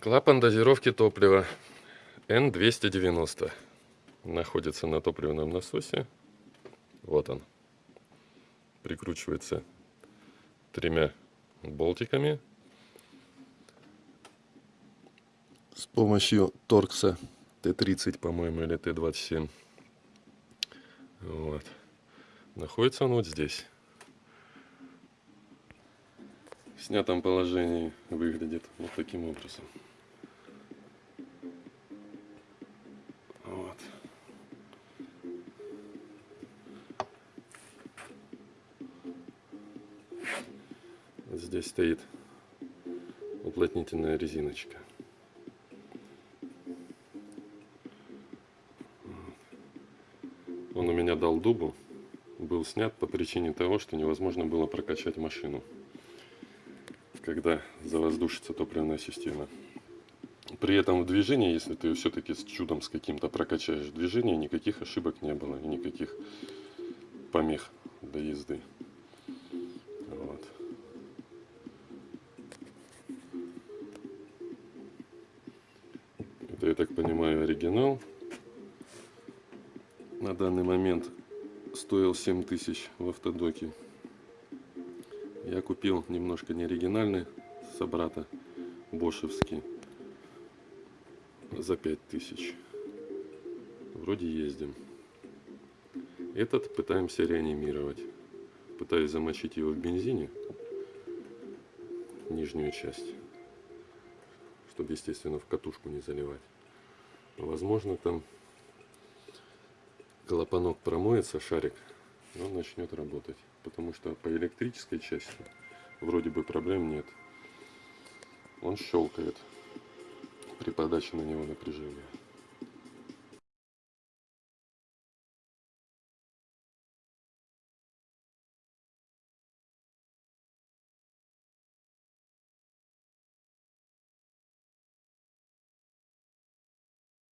Клапан дозировки топлива N290 находится на топливном насосе. Вот он. Прикручивается тремя болтиками. С помощью торкса Т-30, по-моему, или Т-27. Вот. Находится он вот здесь. В снятом положении выглядит вот таким образом. Здесь стоит уплотнительная резиночка. Он у меня дал дубу, был снят по причине того, что невозможно было прокачать машину, когда завоздушится топливная система. При этом в движении, если ты все-таки с чудом с каким-то прокачаешь движение, никаких ошибок не было и никаких помех для езды. Это, я так понимаю, оригинал. На данный момент стоил 7000 в автодоке. Я купил немножко неоригинальный собрата бошевский за 5000. Вроде ездим. Этот пытаемся реанимировать. Пытаюсь замочить его в бензине, нижнюю часть, чтобы, естественно, в катушку не заливать. Возможно, там клапанок промоется, шарик, он начнет работать. Потому что по электрической части вроде бы проблем нет. Он щелкает при подаче на него напряжения.